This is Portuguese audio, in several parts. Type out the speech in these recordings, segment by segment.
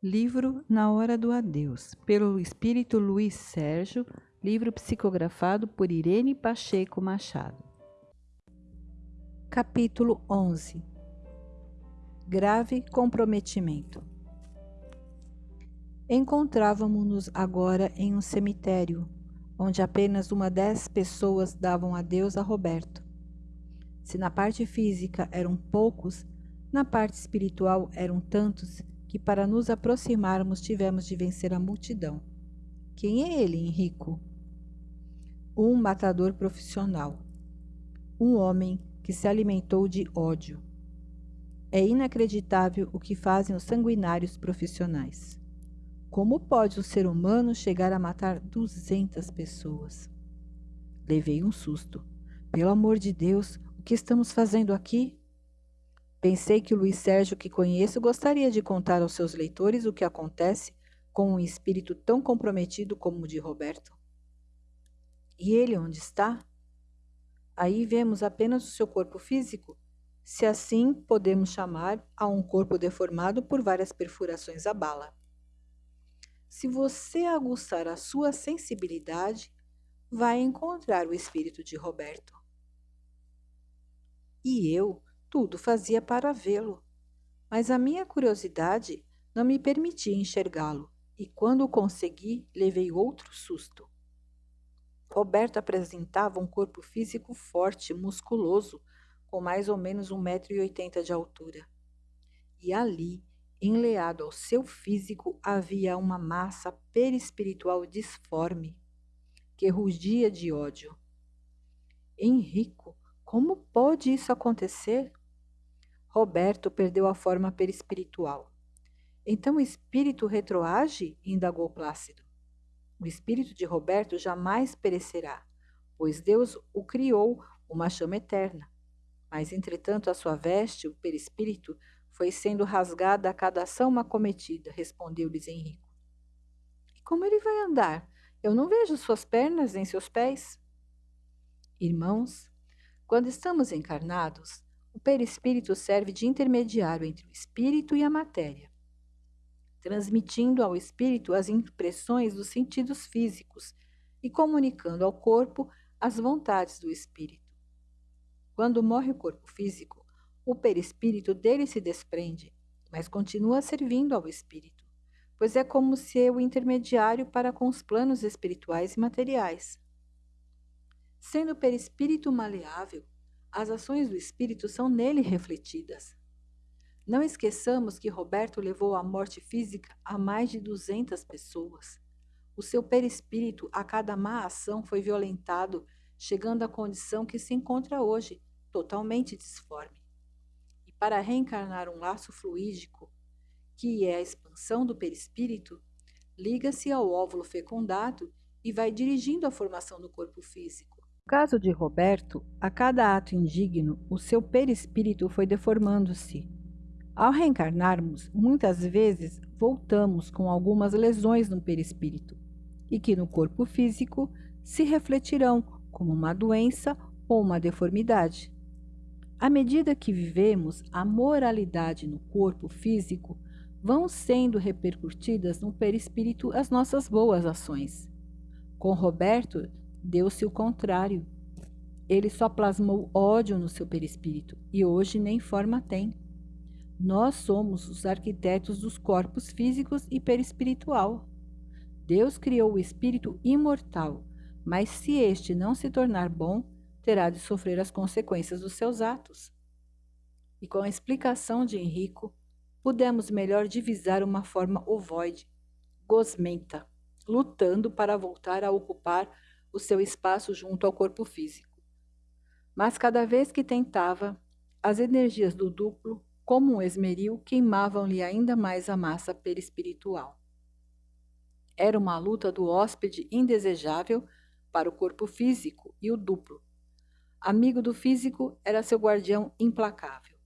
Livro Na Hora do Adeus, pelo espírito Luiz Sérgio, livro psicografado por Irene Pacheco Machado. Capítulo 11 Grave comprometimento. Encontrávamos-nos agora em um cemitério, onde apenas uma dez pessoas davam adeus a Roberto. Se na parte física eram poucos, na parte espiritual eram tantos que para nos aproximarmos tivemos de vencer a multidão. Quem é ele, Henrico? Um matador profissional. Um homem que se alimentou de ódio. É inacreditável o que fazem os sanguinários profissionais. Como pode um ser humano chegar a matar 200 pessoas? Levei um susto. Pelo amor de Deus, o que estamos fazendo aqui? Pensei que o Luiz Sérgio que conheço gostaria de contar aos seus leitores o que acontece com um espírito tão comprometido como o de Roberto. E ele onde está? Aí vemos apenas o seu corpo físico, se assim podemos chamar a um corpo deformado por várias perfurações à bala. Se você aguçar a sua sensibilidade, vai encontrar o espírito de Roberto. E eu tudo fazia para vê-lo, mas a minha curiosidade não me permitia enxergá-lo, e quando o consegui, levei outro susto. Roberto apresentava um corpo físico forte, musculoso, com mais ou menos um metro e oitenta de altura. E ali, enleado ao seu físico, havia uma massa perispiritual disforme, que rugia de ódio. Henrico, como pode isso acontecer? Roberto perdeu a forma perispiritual. Então o espírito retroage? indagou Plácido. O espírito de Roberto jamais perecerá, pois Deus o criou uma chama eterna. Mas, entretanto, a sua veste, o perispírito, foi sendo rasgada a cada ação uma cometida, respondeu-lhes Henrico. E como ele vai andar? Eu não vejo suas pernas nem seus pés. Irmãos, quando estamos encarnados, o perispírito serve de intermediário entre o espírito e a matéria, transmitindo ao espírito as impressões dos sentidos físicos e comunicando ao corpo as vontades do espírito. Quando morre o corpo físico, o perispírito dele se desprende, mas continua servindo ao espírito, pois é como se o intermediário para com os planos espirituais e materiais. Sendo o perispírito maleável, as ações do espírito são nele refletidas. Não esqueçamos que Roberto levou à morte física a mais de 200 pessoas. O seu perispírito, a cada má ação, foi violentado, chegando à condição que se encontra hoje, totalmente disforme. E para reencarnar um laço fluídico, que é a expansão do perispírito, liga-se ao óvulo fecundado e vai dirigindo a formação do corpo físico caso de Roberto, a cada ato indigno, o seu perispírito foi deformando-se. Ao reencarnarmos, muitas vezes voltamos com algumas lesões no perispírito, e que no corpo físico se refletirão como uma doença ou uma deformidade. À medida que vivemos a moralidade no corpo físico, vão sendo repercutidas no perispírito as nossas boas ações. Com Roberto, Deu-se o contrário. Ele só plasmou ódio no seu perispírito e hoje nem forma tem. Nós somos os arquitetos dos corpos físicos e perispiritual. Deus criou o espírito imortal, mas se este não se tornar bom, terá de sofrer as consequências dos seus atos. E com a explicação de Henrico, pudemos melhor divisar uma forma ovoide, gosmenta, lutando para voltar a ocupar o seu espaço junto ao corpo físico. Mas cada vez que tentava, as energias do duplo, como um esmeril, queimavam-lhe ainda mais a massa perispiritual. Era uma luta do hóspede indesejável para o corpo físico e o duplo. Amigo do físico era seu guardião implacável.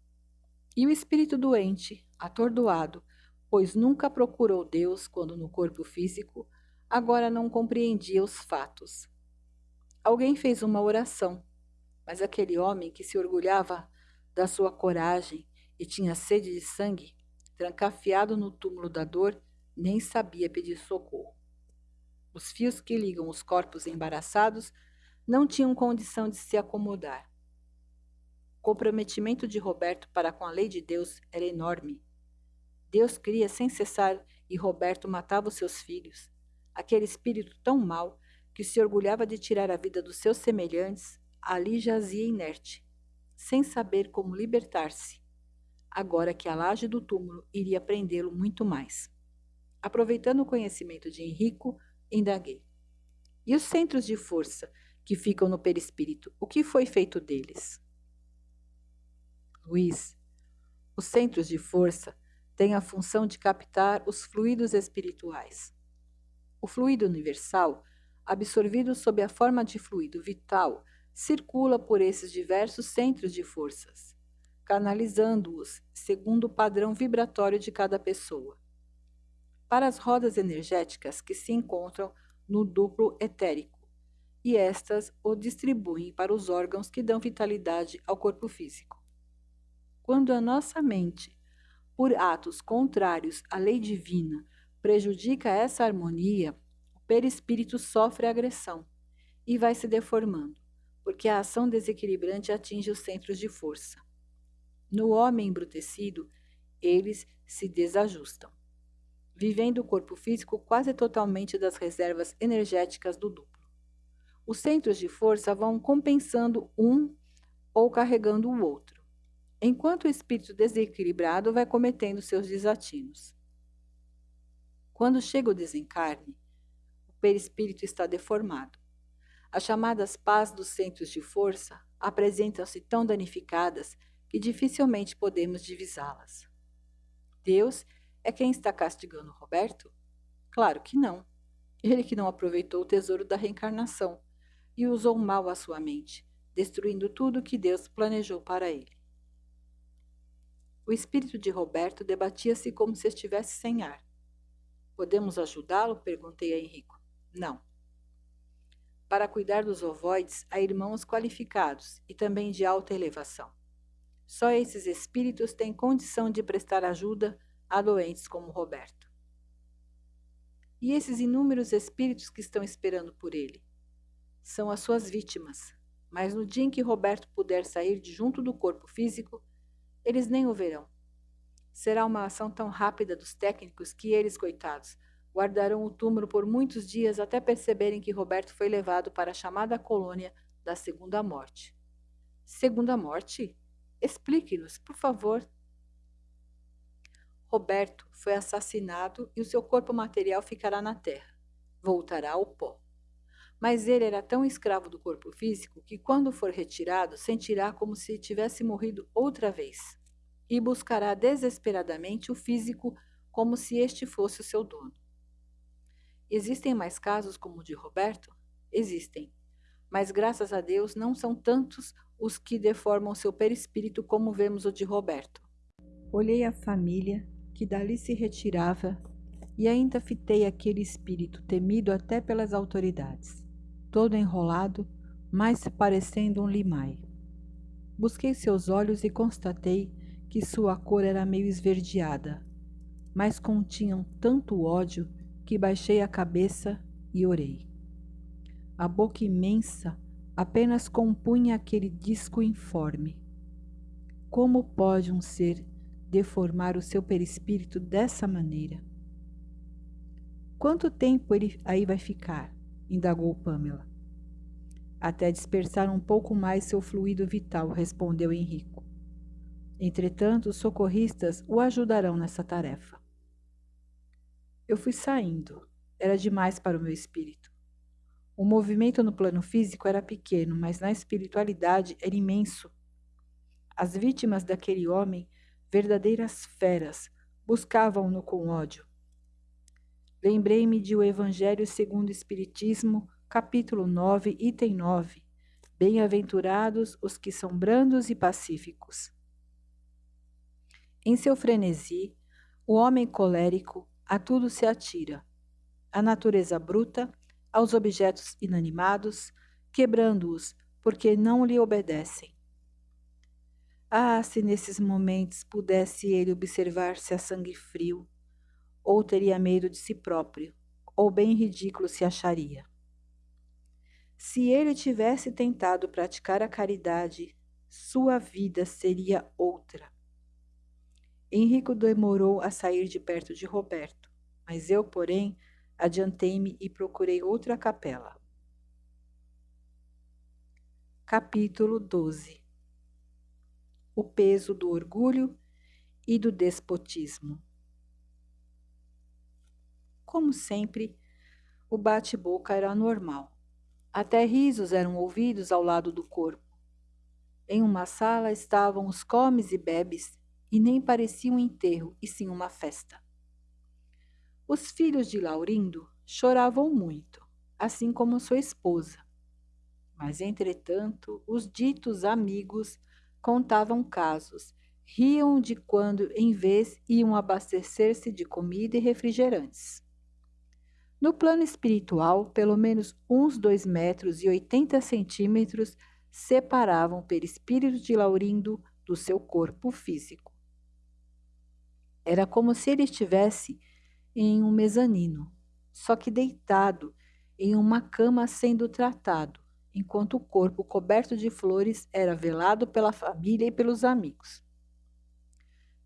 E o espírito doente, atordoado, pois nunca procurou Deus quando no corpo físico, agora não compreendia os fatos, Alguém fez uma oração, mas aquele homem que se orgulhava da sua coragem e tinha sede de sangue, trancafiado no túmulo da dor, nem sabia pedir socorro. Os fios que ligam os corpos embaraçados não tinham condição de se acomodar. O comprometimento de Roberto para com a lei de Deus era enorme. Deus cria sem cessar e Roberto matava os seus filhos. Aquele espírito tão mau que se orgulhava de tirar a vida dos seus semelhantes, ali jazia inerte, sem saber como libertar-se, agora que a laje do túmulo iria prendê-lo muito mais. Aproveitando o conhecimento de Henrico, indaguei. E os centros de força que ficam no perispírito, o que foi feito deles? Luiz, os centros de força têm a função de captar os fluidos espirituais. O fluido universal, absorvido sob a forma de fluido vital, circula por esses diversos centros de forças, canalizando-os segundo o padrão vibratório de cada pessoa. Para as rodas energéticas que se encontram no duplo etérico, e estas o distribuem para os órgãos que dão vitalidade ao corpo físico. Quando a nossa mente, por atos contrários à lei divina, prejudica essa harmonia, perispírito sofre agressão e vai se deformando, porque a ação desequilibrante atinge os centros de força. No homem embrutecido, eles se desajustam, vivendo o corpo físico quase totalmente das reservas energéticas do duplo. Os centros de força vão compensando um ou carregando o outro, enquanto o espírito desequilibrado vai cometendo seus desatinos. Quando chega o desencarne, perispírito está deformado. As chamadas pás dos centros de força apresentam-se tão danificadas que dificilmente podemos divisá-las. Deus é quem está castigando Roberto? Claro que não. Ele que não aproveitou o tesouro da reencarnação e usou mal a sua mente, destruindo tudo que Deus planejou para ele. O espírito de Roberto debatia-se como se estivesse sem ar. Podemos ajudá-lo? perguntei a Henrico. Não. Para cuidar dos ovoides, há irmãos qualificados e também de alta elevação. Só esses espíritos têm condição de prestar ajuda a doentes como Roberto. E esses inúmeros espíritos que estão esperando por ele? São as suas vítimas, mas no dia em que Roberto puder sair de junto do corpo físico, eles nem o verão. Será uma ação tão rápida dos técnicos que eles, coitados, guardarão o túmulo por muitos dias até perceberem que Roberto foi levado para a chamada colônia da Segunda Morte. Segunda Morte? Explique-nos, por favor. Roberto foi assassinado e o seu corpo material ficará na terra. Voltará ao pó. Mas ele era tão escravo do corpo físico que, quando for retirado, sentirá como se tivesse morrido outra vez e buscará desesperadamente o físico como se este fosse o seu dono. Existem mais casos como o de Roberto? Existem. Mas graças a Deus não são tantos os que deformam seu perispírito como vemos o de Roberto. Olhei a família que dali se retirava e ainda fitei aquele espírito temido até pelas autoridades, todo enrolado, mais parecendo um limai. Busquei seus olhos e constatei que sua cor era meio esverdeada, mas continham tanto ódio que baixei a cabeça e orei. A boca imensa apenas compunha aquele disco informe. Como pode um ser deformar o seu perispírito dessa maneira? Quanto tempo ele aí vai ficar? indagou Pamela. Até dispersar um pouco mais seu fluido vital, respondeu Henrico. Entretanto, os socorristas o ajudarão nessa tarefa. Eu fui saindo. Era demais para o meu espírito. O movimento no plano físico era pequeno, mas na espiritualidade era imenso. As vítimas daquele homem, verdadeiras feras, buscavam-no com ódio. Lembrei-me de O Evangelho segundo o Espiritismo, capítulo 9, item 9. Bem-aventurados os que são brandos e pacíficos. Em seu frenesi, o homem colérico a tudo se atira. A natureza bruta, aos objetos inanimados, quebrando-os, porque não lhe obedecem. Ah, se nesses momentos pudesse ele observar-se a sangue frio, ou teria medo de si próprio, ou bem ridículo se acharia. Se ele tivesse tentado praticar a caridade, sua vida seria outra. Henrico demorou a sair de perto de Roberto, mas eu, porém, adiantei-me e procurei outra capela. Capítulo 12 O peso do orgulho e do despotismo. Como sempre, o bate-boca era normal. Até risos eram ouvidos ao lado do corpo. Em uma sala estavam os comes e bebes, e nem parecia um enterro, e sim uma festa. Os filhos de Laurindo choravam muito, assim como sua esposa. Mas, entretanto, os ditos amigos contavam casos, riam de quando em vez iam abastecer-se de comida e refrigerantes. No plano espiritual, pelo menos uns dois metros e oitenta centímetros separavam o perispírito de Laurindo do seu corpo físico. Era como se ele estivesse em um mezanino, só que deitado em uma cama sendo tratado, enquanto o corpo coberto de flores era velado pela família e pelos amigos.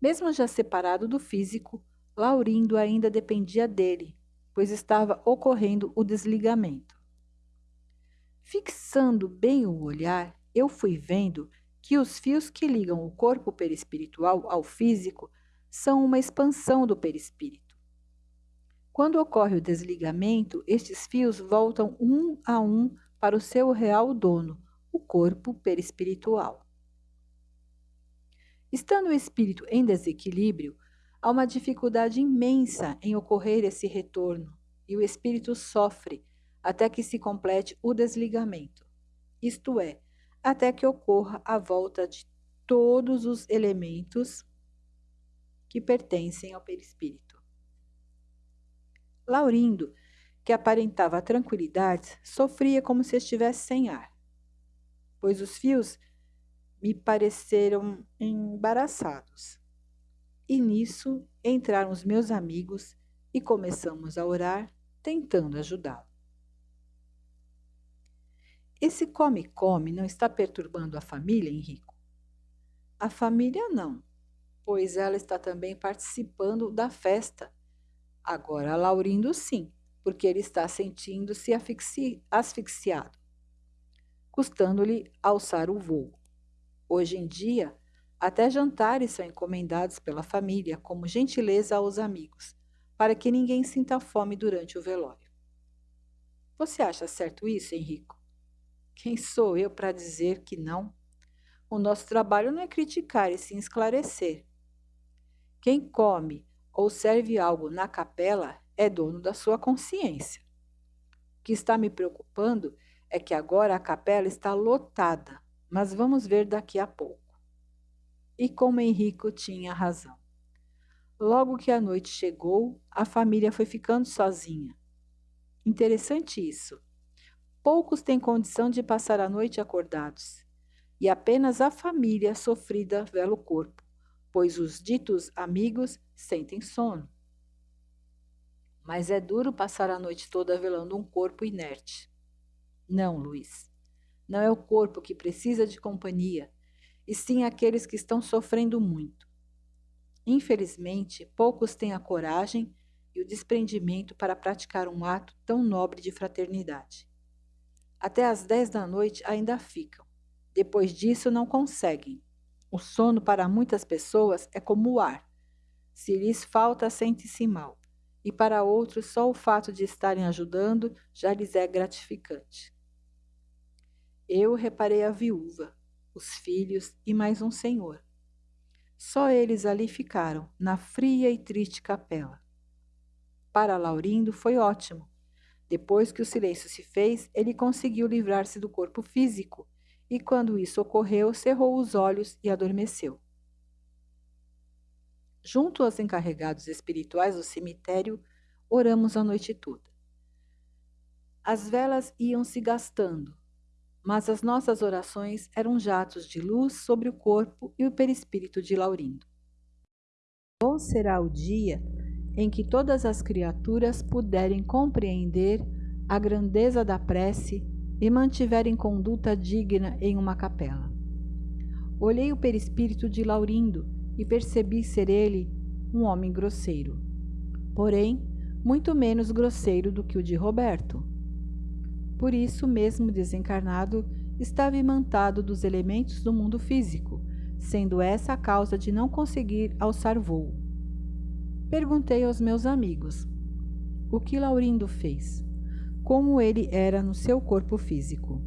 Mesmo já separado do físico, Laurindo ainda dependia dele, pois estava ocorrendo o desligamento. Fixando bem o olhar, eu fui vendo que os fios que ligam o corpo perispiritual ao físico são uma expansão do perispírito. Quando ocorre o desligamento, estes fios voltam um a um para o seu real dono, o corpo perispiritual. Estando o espírito em desequilíbrio, há uma dificuldade imensa em ocorrer esse retorno e o espírito sofre até que se complete o desligamento, isto é, até que ocorra a volta de todos os elementos que pertencem ao perispírito. Laurindo, que aparentava tranquilidade, sofria como se estivesse sem ar, pois os fios me pareceram embaraçados. E nisso entraram os meus amigos e começamos a orar, tentando ajudá-lo. Esse come-come não está perturbando a família, Henrico? A família não, pois ela está também participando da festa. Agora, Laurindo, sim, porque ele está sentindo-se asfixiado, custando-lhe alçar o voo. Hoje em dia, até jantares são encomendados pela família como gentileza aos amigos, para que ninguém sinta fome durante o velório. Você acha certo isso, Henrico? Quem sou eu para dizer que não? O nosso trabalho não é criticar e sim esclarecer. Quem come ou serve algo na capela é dono da sua consciência. O que está me preocupando é que agora a capela está lotada, mas vamos ver daqui a pouco. E como Henrico tinha razão. Logo que a noite chegou, a família foi ficando sozinha. Interessante isso. Poucos têm condição de passar a noite acordados, e apenas a família sofrida vela o corpo pois os ditos amigos sentem sono. Mas é duro passar a noite toda velando um corpo inerte. Não, Luiz. Não é o corpo que precisa de companhia, e sim aqueles que estão sofrendo muito. Infelizmente, poucos têm a coragem e o desprendimento para praticar um ato tão nobre de fraternidade. Até às dez da noite ainda ficam. Depois disso, não conseguem. O sono para muitas pessoas é como o ar. Se lhes falta, sente-se mal. E para outros, só o fato de estarem ajudando já lhes é gratificante. Eu reparei a viúva, os filhos e mais um senhor. Só eles ali ficaram, na fria e triste capela. Para Laurindo foi ótimo. Depois que o silêncio se fez, ele conseguiu livrar-se do corpo físico e, quando isso ocorreu, cerrou os olhos e adormeceu. Junto aos encarregados espirituais do cemitério, oramos a noite toda. As velas iam se gastando, mas as nossas orações eram jatos de luz sobre o corpo e o perispírito de Laurindo. Bom será o dia em que todas as criaturas puderem compreender a grandeza da prece e mantiverem conduta digna em uma capela. Olhei o perispírito de Laurindo e percebi ser ele um homem grosseiro, porém muito menos grosseiro do que o de Roberto. Por isso, mesmo desencarnado, estava imantado dos elementos do mundo físico, sendo essa a causa de não conseguir alçar voo. Perguntei aos meus amigos o que Laurindo fez como ele era no seu corpo físico.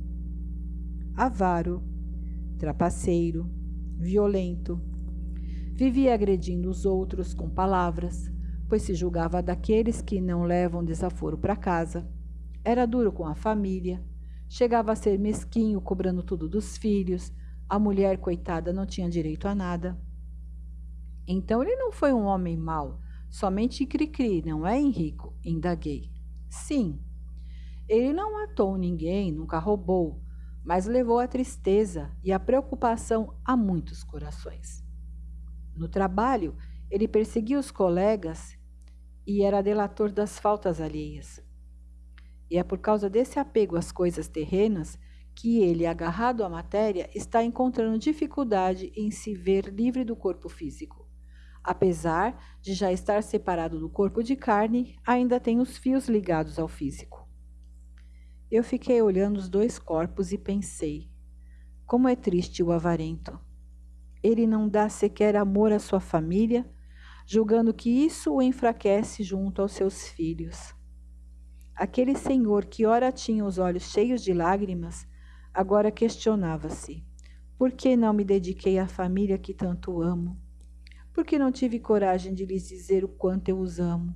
Avaro, trapaceiro, violento. Vivia agredindo os outros com palavras, pois se julgava daqueles que não levam desaforo para casa. Era duro com a família, chegava a ser mesquinho, cobrando tudo dos filhos. A mulher, coitada, não tinha direito a nada. Então ele não foi um homem mau, somente cri-cri, não é, Henrico? Indaguei. Sim, ele não matou ninguém, nunca roubou, mas levou a tristeza e a preocupação a muitos corações. No trabalho, ele perseguia os colegas e era delator das faltas alheias. E é por causa desse apego às coisas terrenas que ele, agarrado à matéria, está encontrando dificuldade em se ver livre do corpo físico. Apesar de já estar separado do corpo de carne, ainda tem os fios ligados ao físico. Eu fiquei olhando os dois corpos e pensei: como é triste o avarento. Ele não dá sequer amor à sua família, julgando que isso o enfraquece junto aos seus filhos. Aquele senhor que ora tinha os olhos cheios de lágrimas, agora questionava-se: por que não me dediquei à família que tanto amo? Por que não tive coragem de lhes dizer o quanto eu os amo?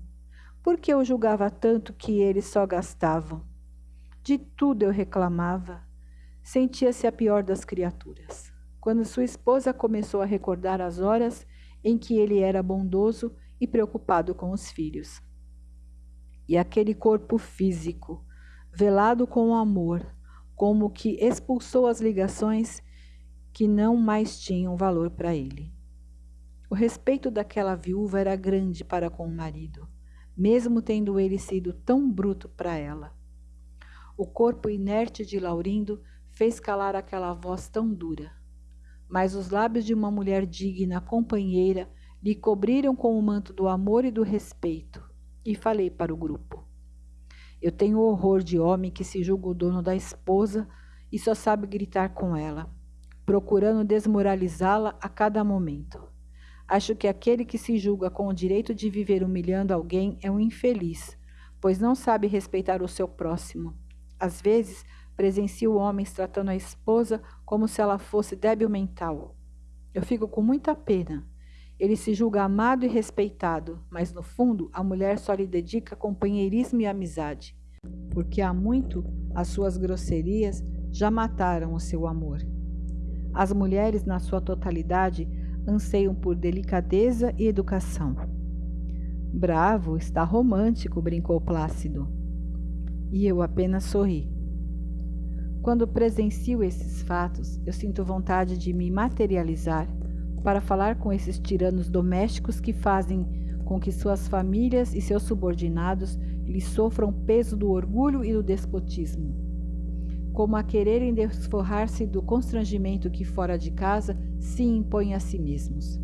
Por que eu julgava tanto que eles só gastavam? De tudo eu reclamava. Sentia-se a pior das criaturas. Quando sua esposa começou a recordar as horas em que ele era bondoso e preocupado com os filhos. E aquele corpo físico, velado com amor, como que expulsou as ligações que não mais tinham valor para ele. O respeito daquela viúva era grande para com o marido, mesmo tendo ele sido tão bruto para ela. O corpo inerte de Laurindo fez calar aquela voz tão dura. Mas os lábios de uma mulher digna, companheira, lhe cobriram com o manto do amor e do respeito. E falei para o grupo. Eu tenho horror de homem que se julga o dono da esposa e só sabe gritar com ela, procurando desmoralizá-la a cada momento. Acho que aquele que se julga com o direito de viver humilhando alguém é um infeliz, pois não sabe respeitar o seu próximo às vezes, presencio homens tratando a esposa como se ela fosse débil mental. Eu fico com muita pena. Ele se julga amado e respeitado, mas no fundo a mulher só lhe dedica companheirismo e amizade, porque há muito as suas grosserias já mataram o seu amor. As mulheres, na sua totalidade, anseiam por delicadeza e educação. Bravo, está romântico, brincou Plácido e eu apenas sorri. Quando presencio esses fatos, eu sinto vontade de me materializar para falar com esses tiranos domésticos que fazem com que suas famílias e seus subordinados lhes sofram peso do orgulho e do despotismo, como a quererem desforrar-se do constrangimento que fora de casa se impõem a si mesmos.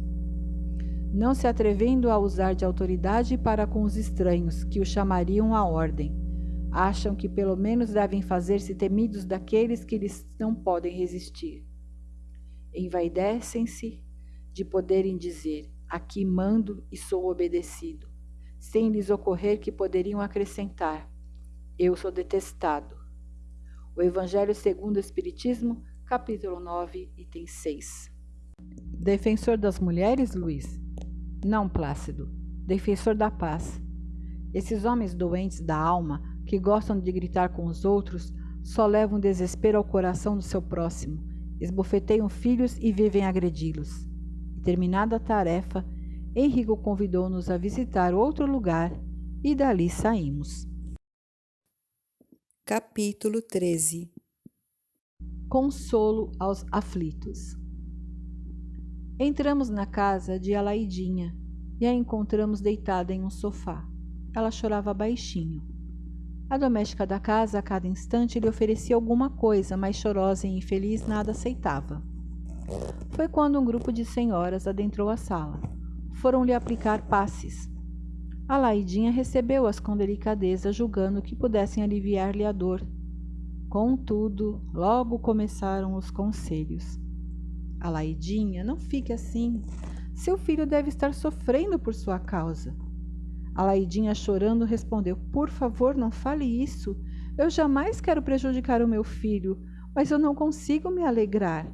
Não se atrevendo a usar de autoridade para com os estranhos que o chamariam à ordem, acham que pelo menos devem fazer-se temidos daqueles que lhes não podem resistir. Envaidecem-se de poderem dizer: Aqui mando e sou obedecido, sem lhes ocorrer que poderiam acrescentar: Eu sou detestado. O Evangelho segundo o Espiritismo, capítulo 9, item 6. Defensor das mulheres, Luiz? Não, Plácido. Defensor da paz. Esses homens doentes da alma que gostam de gritar com os outros, só levam desespero ao coração do seu próximo, esbofeteiam filhos e vivem agredi-los. Terminada a tarefa, Henrico convidou-nos a visitar outro lugar e dali saímos. Capítulo 13 Consolo aos aflitos. Entramos na casa de Alaidinha e a encontramos deitada em um sofá. Ela chorava baixinho. A doméstica da casa, a cada instante, lhe oferecia alguma coisa, mas chorosa e infeliz nada aceitava. Foi quando um grupo de senhoras adentrou a sala. Foram-lhe aplicar passes. A Laidinha recebeu-as com delicadeza, julgando que pudessem aliviar-lhe a dor Contudo, logo começaram os conselhos. Alaidinha, não fique assim. Seu filho deve estar sofrendo por sua causa. Alaidinha, chorando, respondeu: Por favor, não fale isso. Eu jamais quero prejudicar o meu filho, mas eu não consigo me alegrar.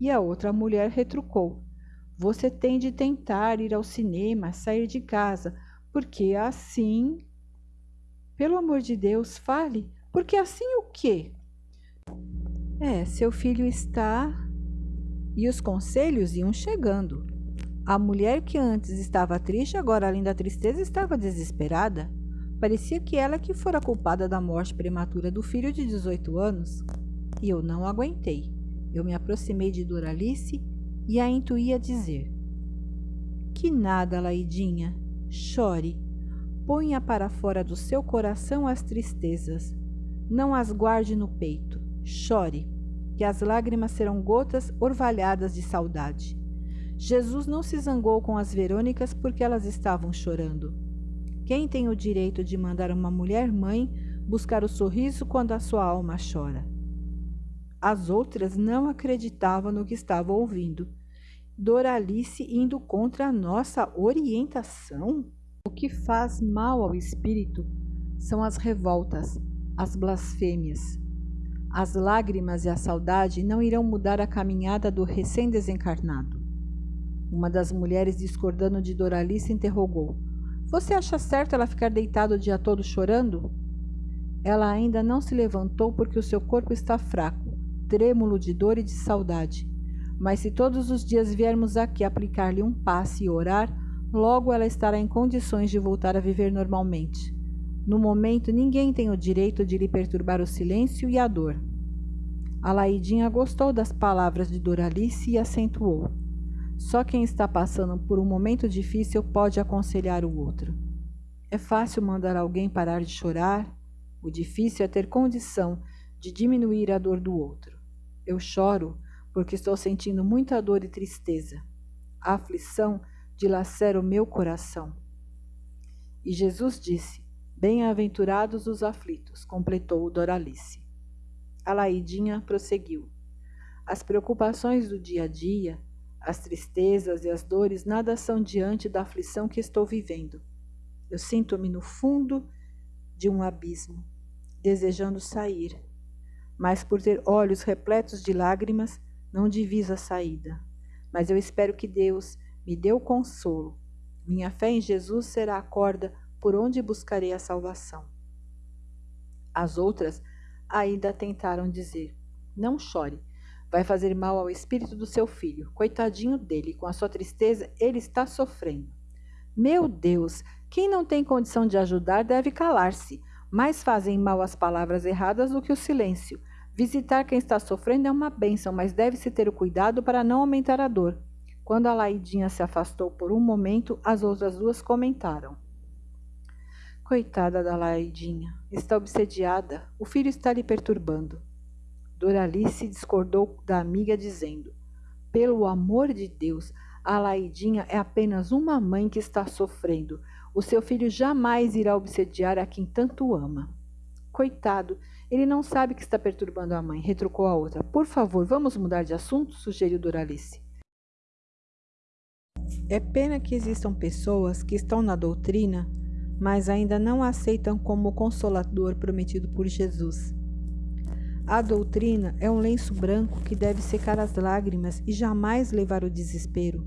E a outra mulher retrucou: Você tem de tentar ir ao cinema, sair de casa, porque assim. Pelo amor de Deus, fale. Porque assim o quê? É, seu filho está. E os conselhos iam chegando. A mulher que antes estava triste, agora, além da tristeza, estava desesperada. Parecia que ela que fora culpada da morte prematura do filho de 18 anos. E eu não aguentei. Eu me aproximei de Doralice e a intuía dizer: Que nada, Laidinha, chore. Ponha para fora do seu coração as tristezas. Não as guarde no peito. Chore, que as lágrimas serão gotas orvalhadas de saudade. Jesus não se zangou com as Verônicas porque elas estavam chorando. Quem tem o direito de mandar uma mulher mãe buscar o sorriso quando a sua alma chora? As outras não acreditavam no que estavam ouvindo. Doralice indo contra a nossa orientação? O que faz mal ao espírito são as revoltas, as blasfêmias. As lágrimas e a saudade não irão mudar a caminhada do recém-desencarnado. Uma das mulheres, discordando de Doralice, interrogou: Você acha certo ela ficar deitada o dia todo chorando? Ela ainda não se levantou porque o seu corpo está fraco, trêmulo de dor e de saudade. Mas se todos os dias viermos aqui aplicar-lhe um passe e orar, logo ela estará em condições de voltar a viver normalmente. No momento, ninguém tem o direito de lhe perturbar o silêncio e a dor. A Laidinha gostou das palavras de Doralice e acentuou. Só quem está passando por um momento difícil pode aconselhar o outro. É fácil mandar alguém parar de chorar, o difícil é ter condição de diminuir a dor do outro. Eu choro porque estou sentindo muita dor e tristeza. A aflição dilacera o meu coração. E Jesus disse: Bem-aventurados os aflitos, completou Doralice. A Laidinha prosseguiu. As preocupações do dia a dia, as tristezas e as dores nada são diante da aflição que estou vivendo. Eu sinto-me no fundo de um abismo, desejando sair, mas por ter olhos repletos de lágrimas, não diviso a saída. Mas eu espero que Deus me dê o consolo. Minha fé em Jesus será a corda por onde buscarei a salvação? As outras ainda tentaram dizer: Não chore, vai fazer mal ao espírito do seu filho. Coitadinho dele, com a sua tristeza, ele está sofrendo. Meu Deus, quem não tem condição de ajudar deve calar-se. Mais fazem mal as palavras erradas do que o silêncio. Visitar quem está sofrendo é uma bênção, mas deve-se ter o cuidado para não aumentar a dor. Quando a Laidinha se afastou por um momento, as outras duas comentaram. Coitada da Laidinha, está obsediada, o filho está lhe perturbando. Doralice discordou da amiga, dizendo: Pelo amor de Deus, a Laidinha é apenas uma mãe que está sofrendo. O seu filho jamais irá obsediar a quem tanto ama. Coitado, ele não sabe que está perturbando a mãe, retrucou a outra. Por favor, vamos mudar de assunto, sugeriu Doralice. É pena que existam pessoas que estão na doutrina mas ainda não aceitam como consolador prometido por Jesus. A doutrina é um lenço branco que deve secar as lágrimas e jamais levar o desespero.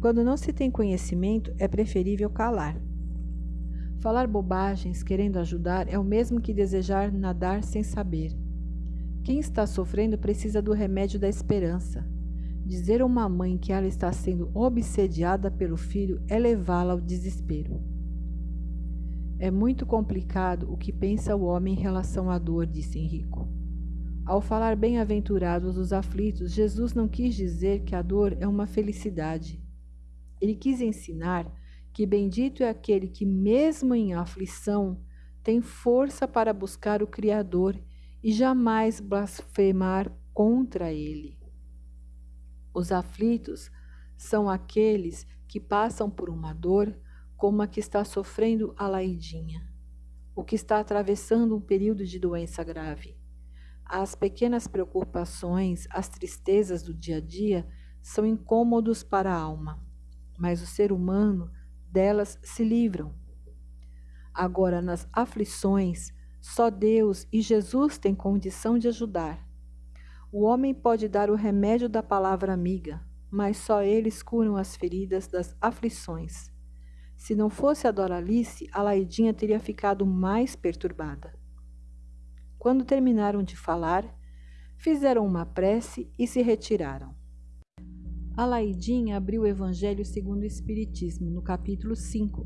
Quando não se tem conhecimento, é preferível calar. Falar bobagens querendo ajudar é o mesmo que desejar nadar sem saber. Quem está sofrendo precisa do remédio da esperança. Dizer a uma mãe que ela está sendo obsediada pelo filho é levá-la ao desespero. É muito complicado o que pensa o homem em relação à dor, disse Henrico. Ao falar bem-aventurados os aflitos, Jesus não quis dizer que a dor é uma felicidade. Ele quis ensinar que bendito é aquele que, mesmo em aflição, tem força para buscar o Criador e jamais blasfemar contra ele. Os aflitos são aqueles que passam por uma dor como a que está sofrendo a Laidinha, o que está atravessando um período de doença grave. As pequenas preocupações, as tristezas do dia a dia são incômodos para a alma, mas o ser humano delas se livram. Agora, nas aflições, só Deus e Jesus têm condição de ajudar. O homem pode dar o remédio da palavra amiga, mas só eles curam as feridas das aflições. Se não fosse a Doralice, a Laidinha teria ficado mais perturbada. Quando terminaram de falar, fizeram uma prece e se retiraram. Alaidinha abriu o Evangelho segundo o Espiritismo, no capítulo 5,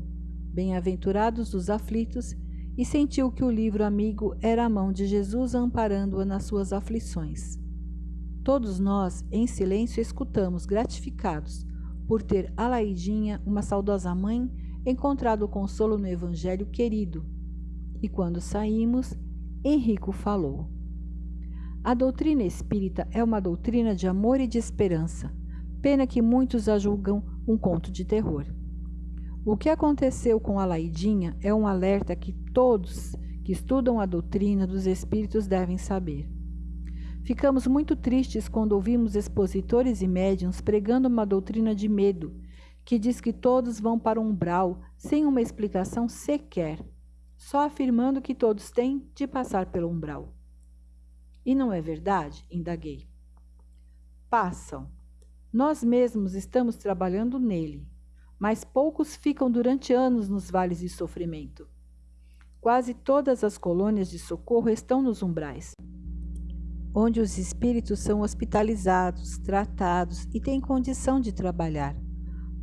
Bem-aventurados os aflitos, e sentiu que o livro amigo era a mão de Jesus amparando-a nas suas aflições. Todos nós, em silêncio, escutamos, gratificados, por ter Alaidinha, uma saudosa mãe, encontrado consolo no Evangelho querido. E quando saímos, Henrico falou. A doutrina espírita é uma doutrina de amor e de esperança. Pena que muitos a julgam um conto de terror. O que aconteceu com a Laidinha é um alerta que todos que estudam a doutrina dos espíritos devem saber. Ficamos muito tristes quando ouvimos expositores e médiums pregando uma doutrina de medo, que diz que todos vão para o umbral sem uma explicação sequer só afirmando que todos têm de passar pelo umbral. E não é verdade? indaguei. Passam. Nós mesmos estamos trabalhando nele, mas poucos ficam durante anos nos vales de sofrimento. Quase todas as colônias de socorro estão nos umbrais, onde os espíritos são hospitalizados, tratados e têm condição de trabalhar.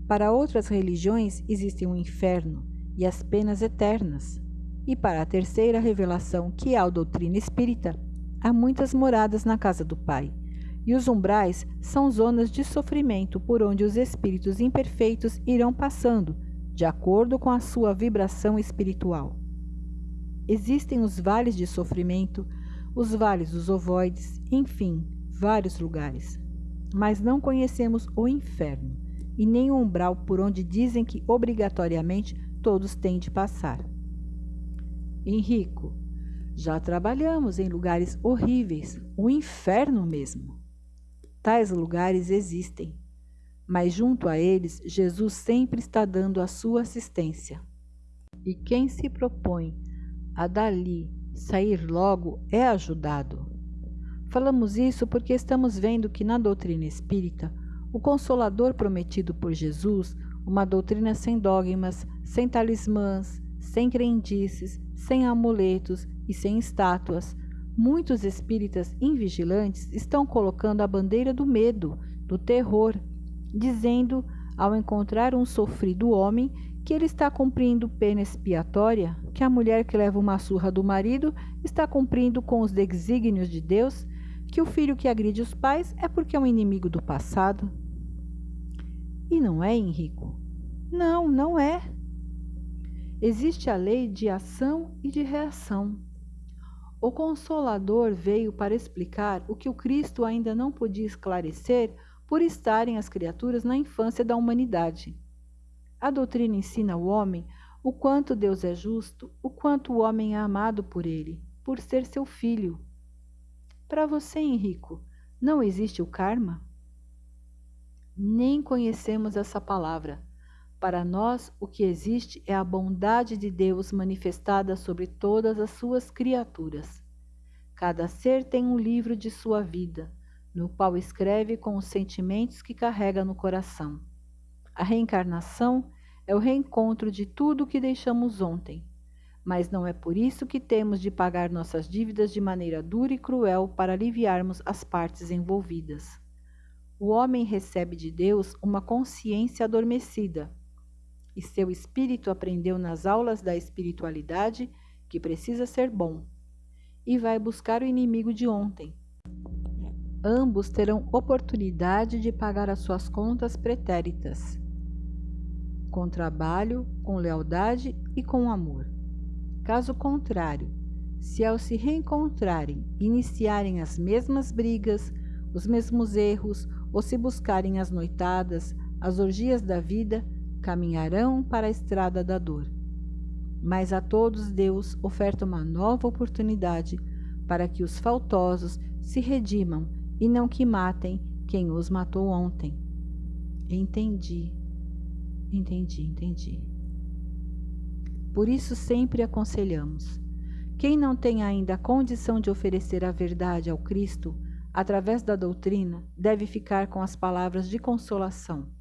Para outras religiões existe um inferno e as penas eternas. E para a terceira revelação, que é a doutrina espírita, há muitas moradas na casa do Pai. E os umbrais são zonas de sofrimento por onde os espíritos imperfeitos irão passando, de acordo com a sua vibração espiritual. Existem os vales de sofrimento, os vales dos ovoides, enfim, vários lugares. Mas não conhecemos o inferno e nem o umbral por onde dizem que obrigatoriamente todos têm de passar. Henrico, já trabalhamos em lugares horríveis, o inferno mesmo. Tais lugares existem, mas junto a eles Jesus sempre está dando a sua assistência. E quem se propõe a dali sair logo é ajudado. Falamos isso porque estamos vendo que na doutrina espírita, o consolador prometido por Jesus, uma doutrina sem dogmas, sem talismãs, sem crendices, sem amuletos e sem estátuas, muitos espíritas invigilantes estão colocando a bandeira do medo, do terror, dizendo, ao encontrar um sofrido homem, que ele está cumprindo pena expiatória, que a mulher que leva uma surra do marido está cumprindo com os desígnios de Deus, que o filho que agride os pais é porque é um inimigo do passado. E não é, Henrico? Não, não é. Existe a lei de ação e de reação. O Consolador veio para explicar o que o Cristo ainda não podia esclarecer por estarem as criaturas na infância da humanidade. A doutrina ensina ao homem o quanto Deus é justo, o quanto o homem é amado por ele, por ser seu filho. Para você, Henrico, não existe o karma? Nem conhecemos essa palavra para nós, o que existe é a bondade de Deus manifestada sobre todas as suas criaturas. Cada ser tem um livro de sua vida, no qual escreve com os sentimentos que carrega no coração. A reencarnação é o reencontro de tudo o que deixamos ontem, mas não é por isso que temos de pagar nossas dívidas de maneira dura e cruel para aliviarmos as partes envolvidas. O homem recebe de Deus uma consciência adormecida e seu espírito aprendeu nas aulas da espiritualidade que precisa ser bom. E vai buscar o inimigo de ontem, ambos terão oportunidade de pagar as suas contas pretéritas, com trabalho, com lealdade e com amor. Caso contrário, se ao se reencontrarem iniciarem as mesmas brigas, os mesmos erros, ou se buscarem as noitadas, as orgias da vida, caminharão para a estrada da dor. Mas a todos Deus oferta uma nova oportunidade para que os faltosos se redimam e não que matem quem os matou ontem. Entendi, entendi, entendi. Por isso sempre aconselhamos: quem não tem ainda a condição de oferecer a verdade ao Cristo através da doutrina deve ficar com as palavras de consolação.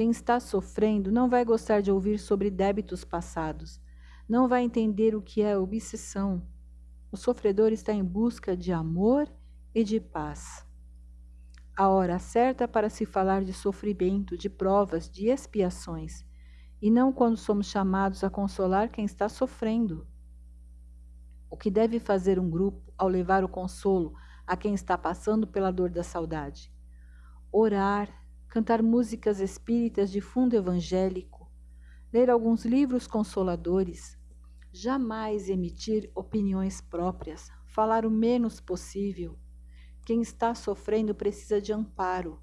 Quem está sofrendo não vai gostar de ouvir sobre débitos passados, não vai entender o que é obsessão. O sofredor está em busca de amor e de paz. A hora certa para se falar de sofrimento, de provas, de expiações, e não quando somos chamados a consolar quem está sofrendo. O que deve fazer um grupo ao levar o consolo a quem está passando pela dor da saudade? Orar, cantar músicas espíritas de fundo evangélico, ler alguns livros consoladores, jamais emitir opiniões próprias, falar o menos possível quem está sofrendo precisa de amparo.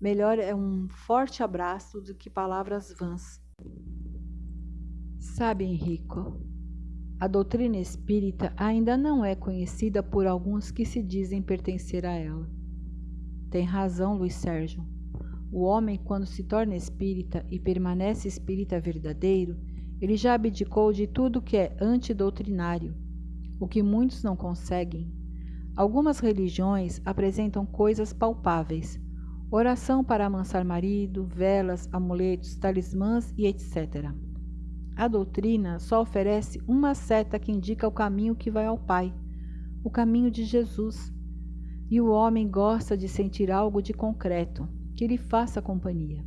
Melhor é um forte abraço do que palavras vãs. Sabe, Henrico, a doutrina espírita ainda não é conhecida por alguns que se dizem pertencer a ela. Tem razão, Luiz Sérgio. O homem, quando se torna espírita e permanece espírita verdadeiro, ele já abdicou de tudo que é antidoutrinário, o que muitos não conseguem Algumas religiões apresentam coisas palpáveis: oração para amansar marido, velas, amuletos, talismãs e etc. A doutrina só oferece uma seta que indica o caminho que vai ao Pai, o caminho de Jesus. E o homem gosta de sentir algo de concreto, que lhe faça companhia.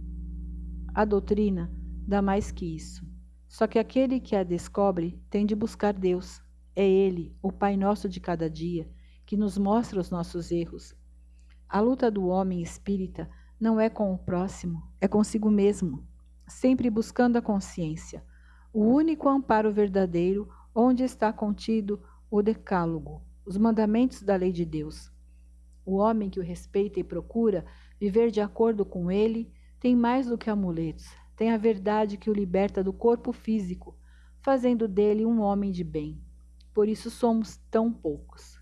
A doutrina dá mais que isso. Só que aquele que a descobre tem de buscar Deus. É Ele, o Pai nosso de cada dia, que nos mostra os nossos erros. A luta do homem espírita não é com o próximo, é consigo mesmo, sempre buscando a consciência, o único amparo verdadeiro onde está contido o decálogo, os mandamentos da lei de Deus. O homem que o respeita e procura viver de acordo com ele tem mais do que amuletos, tem a verdade que o liberta do corpo físico, fazendo dele um homem de bem. Por isso somos tão poucos.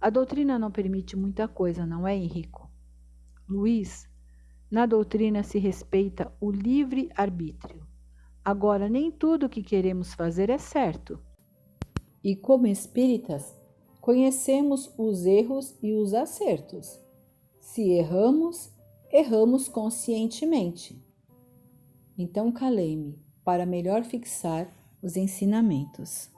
A doutrina não permite muita coisa, não é, Henrico? Luiz, na doutrina se respeita o livre arbítrio. Agora, nem tudo o que queremos fazer é certo. E como espíritas, conhecemos os erros e os acertos. Se erramos, erramos conscientemente. Então calei-me para melhor fixar os ensinamentos.